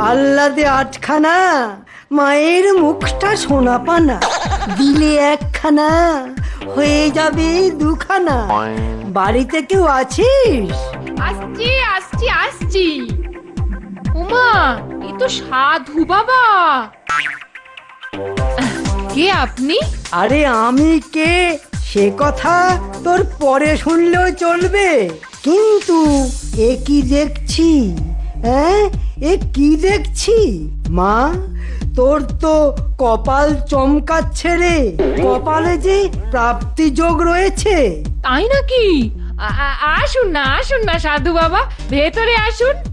আহ্লাদে আটখানা মায়ের মুখটা সোনা পানা দিলে একখানা হয়ে যাবে দুখানা। বাড়িতে কেউ আছিস? আসছি আসছি আসছি। উমা এ তো সাধু বাবা। কে আপনি? আরে আমি কে? সে কথা তোর পরে শুনলেও চলবে। কিন্তু এ কি দেখছি? হ্যাঁ? এ কি দেখছি? মা, তোর তো কপাল চমকাচ্ছে রে। কপালে যে প্রাপ্তি যোগ রয়েছে। তাই নাকি? আসুন না আসুন না, সাধু বাবা। ভেতরে আসুন।